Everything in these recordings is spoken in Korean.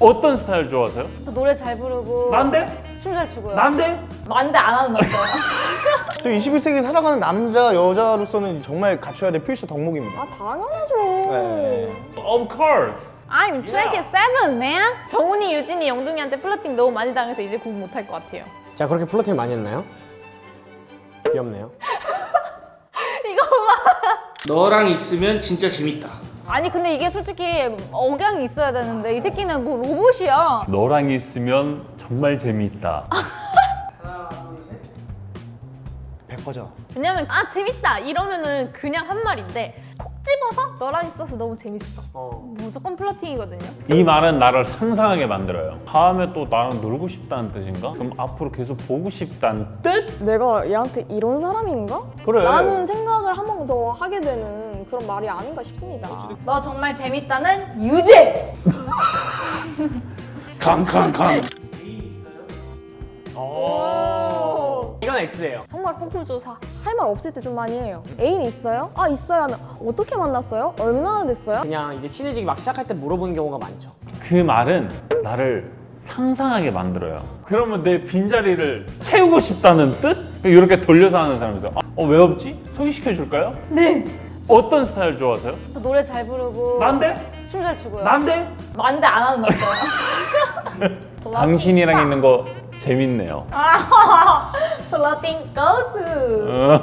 어떤 스타일 좋아하세요? 저 노래 잘 부르고 난데? 춤 잘 추고요. 난데? 담배 안 하는 남자. 저 21세기 살아가는 남자 여자로서는 정말 갖춰야 될 필수 덕목입니다. 아 당연하죠. 네. Of course. I'm 27, man. 정훈이, 유진이, 영둥이한테 flirting 너무 많이 당해서 이제 구분 못할 것 같아요. 자 그렇게 flirting 많이 했나요? 귀엽네요. 이거 봐. 너랑 있으면 진짜 재밌다. 아니 근데 이게 솔직히 억양이 있어야 되는데 이 새끼는 뭐 로봇이야. 너랑 있으면 정말 재미있다. 백화점. 왜냐면 아 재밌다 이러면은 그냥 한 말인데 콕 집어서 너랑 있어서 너무 재밌어. 어. 무조건 플러팅이거든요. 이 말은 나를 상상하게 만들어요. 다음에 또 나랑 놀고 싶다는 뜻인가? 그럼 앞으로 계속 보고 싶다는 뜻? 내가 얘한테 이런 사람인가? 그래. 라는 생각을 한번 더 하게 되는 그런 말이 아닌가 싶습니다. 너 정말 재밌다는 유재. 캉캉캉. 이건 X예요. 정말 호구조사. 할 말 없을 때 좀 많이 해요. 애인 있어요? 아 있어요 하면 어떻게 만났어요? 얼마나 됐어요? 그냥 이제 친해지기 막 시작할 때 물어보는 경우가 많죠. 그 말은 나를 상상하게 만들어요. 그러면 내 빈자리를 채우고 싶다는 뜻? 이렇게 돌려서 하는 사람이죠. 어, 왜 없지? 소개시켜 줄까요? 네. 어떤 스타일 좋아하세요? 저 노래 잘 부르고 난데? 춤 잘 추고요. 난데? 만대 안 하는 남자. 당신이랑 있는 거 재밌네요. 플러팅 고수. 어.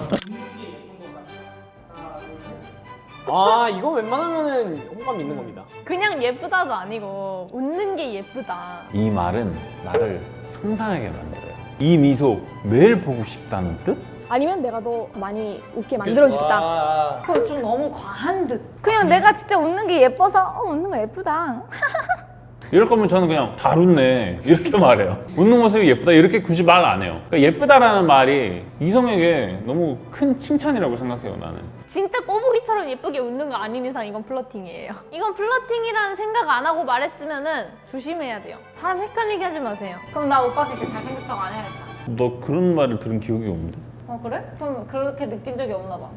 아 이거 웬만하면은 호감 있는 겁니다. 그냥 예쁘다도 아니고 웃는 게 예쁘다. 이 말은 나를 상상하게 만들어요. 이 미소 매일 보고 싶다는 뜻? 아니면 내가 더 많이 웃게 만들어주겠다. 와. 그건 좀 너무 과한 듯. 그냥 내가 진짜 웃는 게 예뻐서 어 웃는 거 예쁘다. 이럴 거면 저는 그냥 잘 웃네 이렇게 말해요. 웃는 모습이 예쁘다 이렇게 굳이 말 안 해요. 그러니까 예쁘다라는 말이 이성에게 너무 큰 칭찬이라고 생각해요 나는. 진짜 꼬부기처럼 예쁘게 웃는 거 아닌 이상 이건 flirting이에요. 이건 flirting이라는 생각 안 하고 말했으면 은 조심해야 돼요. 사람 헷갈리게 하지 마세요. 그럼 나 오빠한테 진짜 잘생겼다고 안 해야겠다. 너 그런 말을 들은 기억이 없는데? 어 그래? 그럼 그렇게 느낀 적이 없나 봐.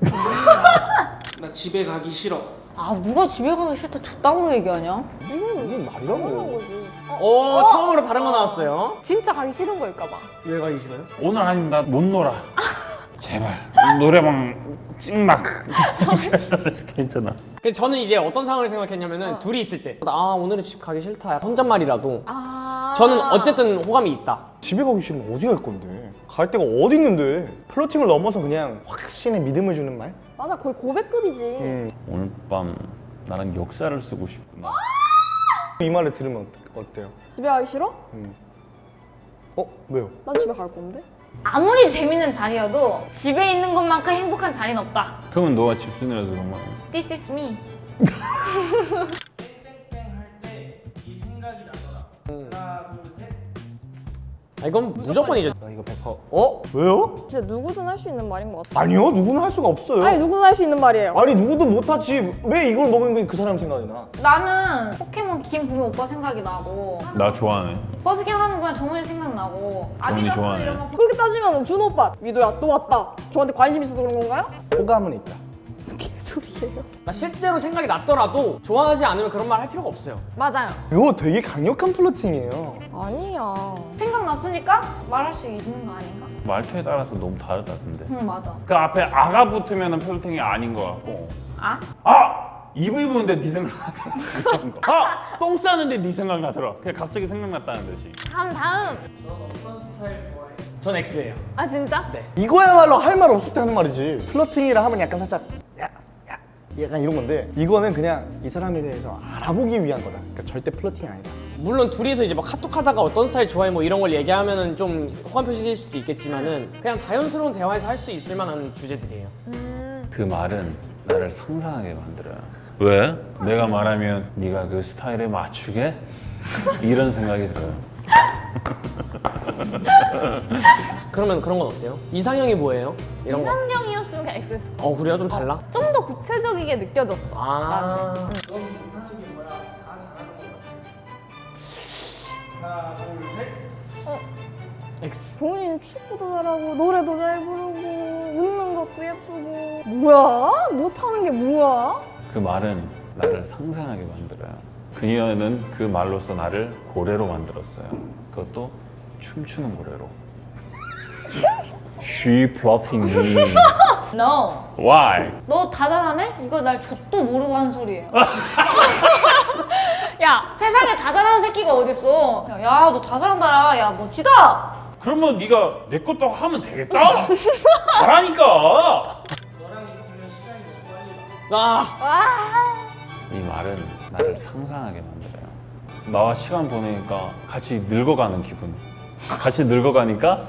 나 집에 가기 싫어. 아 누가 집에 가기 싫다 저따구로 얘기하냐? 이건 이게 말이라고. 거지. 오 처음으로 다른 거 나왔어요. 진짜 가기 싫은 걸까 봐. 왜 가기 싫어요? 오늘 아니면 나 못 놀아. 제발 노래방 찍막 괜찮아. 근데 저는 이제 어떤 상황을 생각했냐면은 둘이 있을 때 아 오늘은 집 가기 싫다 혼잣말이라도 아 저는 어쨌든 호감이 있다. 집에 가기 싫으면 어디 갈 건데? 갈 데가 어디 있는데? 플러팅을 넘어서 그냥 확신의 믿음을 주는 말? 맞아 거의 고백급이지. 음. 오늘 밤 나랑 역사를 쓰고 싶구나. 이 말을 들으면 어때- 어때요? 집에 가기 싫어? 어? 왜요? 난 집에 갈 건데. 아무리 재밌는 자리여도 집에 있는 것만큼 행복한 자리는 없다. 그러면 너가 집순이라서 그런 거야. This is me. 아, 이건 무조건이죠. 나 이거 100%. 어? 왜요? 진짜 누구든 할 수 있는 말인 것 같아. 아니요, 누구나 할 수가 없어요. 아니 누구든 할 수 있는 말이에요. 아니 누구도 못하지. 왜 이걸 먹은 게 그 사람 생각이 나? 나는 포켓몬 김 보면 오빠 생각이 나고 나 좋아하네. 버스킹 하는 거야 정훈이 생각나고 아디다스 좋아하네. 이런 거 그렇게 따지면 준호 오빠 미도야 또 왔다. 저한테 관심 있어서 그런 건가요? 호감은 있다. 개소리예요. 나 실제로 생각이 났더라도 좋아하지 않으면 그런 말 할 필요가 없어요. 맞아요. 이거 되게 강력한 flirting이에요. 아니야. 생각났으니까 말할 수 있는 거 아닌가? 말투에 따라서 너무 다르다 근데. 응 맞아. 그 앞에 아가 붙으면 flirting이 아닌 것 같고. 아? 아! 이브 입었는데 네 생각 나더라. 그런 거. 아! 똥 싸는데 네 생각 나더라. 그냥 갑자기 생각났다는 듯이. 다음 다음. 전 X예요. 아 진짜? 네. 이거야말로 할 말 없을 때 하는 말이지. flirting이라 하면 약간 살짝 야, 야, 약간 이런 건데 이거는 그냥 이 사람에 대해서 알아보기 위한 거다. 그러니까 절대 플러팅이 아니다. 물론 둘이서 이제 막 카톡 하다가 어떤 스타일 좋아해 뭐 이런 걸 얘기하면은 좀 호감 표시일 수도 있겠지만은 그냥 자연스러운 대화에서 할 수 있을 만한 주제들이에요. 그 말은 나를 상상하게 만들어요. 왜? 내가 말하면 네가 그 스타일에 맞추게? 이런 생각이 들어요. 그러면 그런 건 어때요? 이상형이 뭐예요? 이런 거. 이상형이었으면 그냥 거야. 어 그래요? 좀 달라? 좀 더 구체적이게 느껴졌어. 아. 나한테. 넌 못하는 게 뭐야? 다 잘하는 거 같아. 하나, 둘, 셋. X. 종훈이는 축구도 잘하고 노래도 잘 부르고 웃는 것도 예쁘고 뭐야? 못하는 게 뭐야? 그 말은 나를 상상하게 만들어요. 그녀는 그 말로써 나를 고래로 만들었어요. 그것도 춤추는 고래로. She plotting me. No. Why? 너 다 잘하네? 이거 날 족도 모르고 하는 소리예요. 야, 세상에 다 잘하는 새끼가 어딨어. 야, 너 다 잘한다. 야, 야 멋지다. 그러면 네가 내 것도 하면 되겠다. 잘하니까. 아 와. 이 말은 나를 상상하게 만들어요. 나와 시간 보내니까 같이 늙어가는 기분. 같이 늙어가니까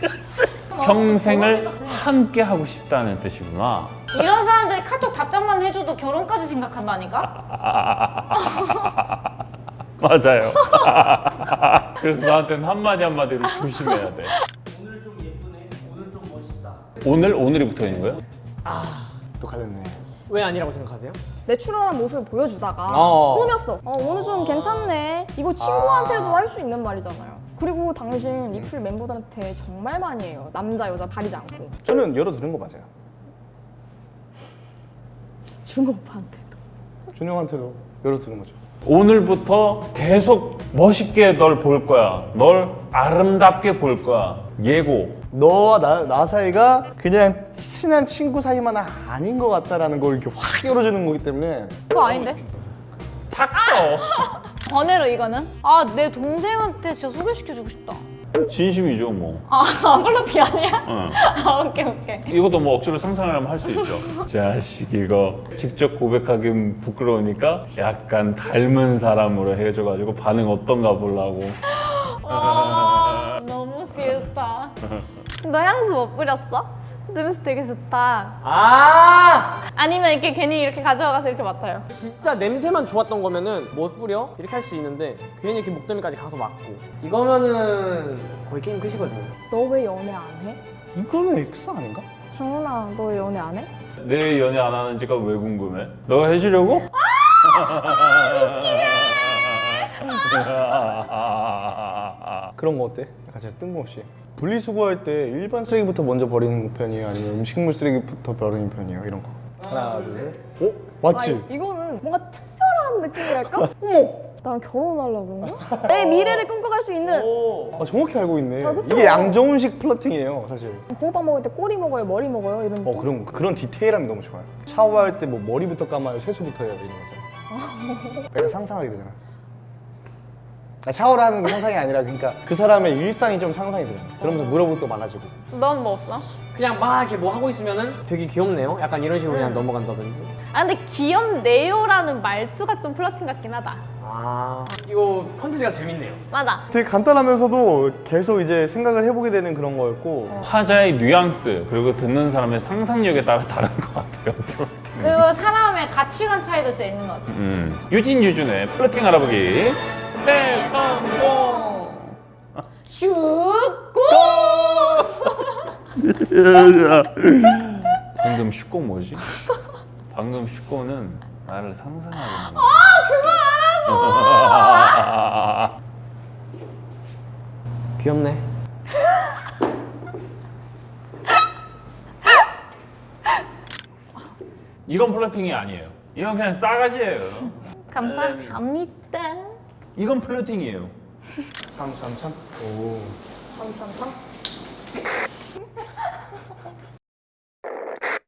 평생을 함께 하고 싶다는 뜻이구나. 이런 사람들이 카톡 답장만 해줘도 결혼까지 생각한다니까? 맞아요. 그래서 나한테는 한마디 한마디로 조심해야 돼. 오늘 좀 예쁘네. 오늘 좀 멋있다. 오늘 오늘이 붙어 있는 거예요? 또 갈렸네. 왜 아니라고 생각하세요? 내추럴한 모습을 보여주다가 어. 꾸몄어. 어, 오늘 좀 괜찮네. 이거 친구한테도 할수 있는 말이잖아요. 그리고 당신 리플 멤버들한테 정말 많이 해요. 남자 여자 가리지 않고. 저는 열어두는 거 맞아요. 준호 오빠한테도. 준영한테도 열어두는 거죠. 오늘부터 계속 멋있게 널 볼 거야. 널 아름답게 볼 거야. 예고. 너와 나, 나 사이가 그냥 친한 친구 사이만 아닌 것 같다라는 걸 이렇게 확 열어주는 거기 때문에 그거 아닌데? 탁쳐. 번외로 이거는? 아, 내 동생한테 진짜 소개시켜주고 싶다. 진심이죠 뭐. 아, 플러팅 아니야? 응. 아, 오케이, 오케이. 이것도 뭐 억지로 상상하려면 할 수 있죠. 자식 이거 직접 고백하긴 부끄러우니까 약간 닮은 사람으로 해줘가지고 반응 어떤가 보려고. 아, 너무 싫다. 너 향수 못 뿌렸어? 냄새 되게 좋다. 아 아니면 이렇게 괜히 이렇게 가져가서 이렇게 맡아요. 진짜 냄새만 좋았던 거면은 못 뿌려 이렇게 할 수 있는데 괜히 이렇게 목덜미까지 가서 맞고 이거면은 거의 게임 끝이거든요. 너 왜 연애 안 해? 이거는 X 아닌가? 정훈아, 너왜 연애 안 해? 내 연애 안 하는지가 왜 궁금해? 너가 해주려고? 그런 거 어때? 약간 진짜 뜬금없이 분리수거할 때 일반 쓰레기부터 먼저 버리는 편이에요? 아니면 음식물 쓰레기부터 버리는 편이에요? 이런 거 하나 둘 셋. 어? 맞지? 아, 이거는 뭔가 특별한 느낌이랄까? 어머, 나랑 결혼하려고 그런가? 내 미래를 꿈꿔갈 수 있는 오, 아, 정확히 알고 있네 아? 이게 양정훈식 플러팅이에요 사실 붕어빵 먹을 때 꼬리 먹어요, 머리 먹어요 이런 어 느낌? 그런 그런 디테일함이 너무 좋아요 샤워할 때 뭐 머리부터 감아요 세수부터 해야 돼 이런 거죠 약간 상상하게 되잖아 아, 샤워를 하는 게 상상이 아니라 그러니까 그 사람의 일상이 좀 상상이 돼요 그러면서 물어볼 또 많아지고 넌 뭐 없어? 그냥 막 이렇게 뭐 하고 있으면은 되게 귀엽네요. 약간 이런 식으로 그냥 넘어간다든지. 아, 근데 귀엽네요라는 말투가 좀 flirting 같긴 하다. 아 이거 컨텐츠가 재밌네요. 맞아. 되게 간단하면서도 계속 이제 생각을 해보게 되는 그런 거였고 화자의 뉘앙스 그리고 듣는 사람의 상상력에 따라 다른 것 같아요. flirting. 그리고 사람의 가치관 차이도 진짜 있는 것 같아. 음. 유진 유준의 플러팅 알아보기 대성공. 슈고! 방금 슈꼬 뭐지? 방금 슈꼬는 나를 상상하게 만든. 아 귀엽네. 이건 플러팅이 아니에요. 이건 그냥 싸가지예요. 감사합니다. 이건 플러팅이에요. 333 오. 참참참.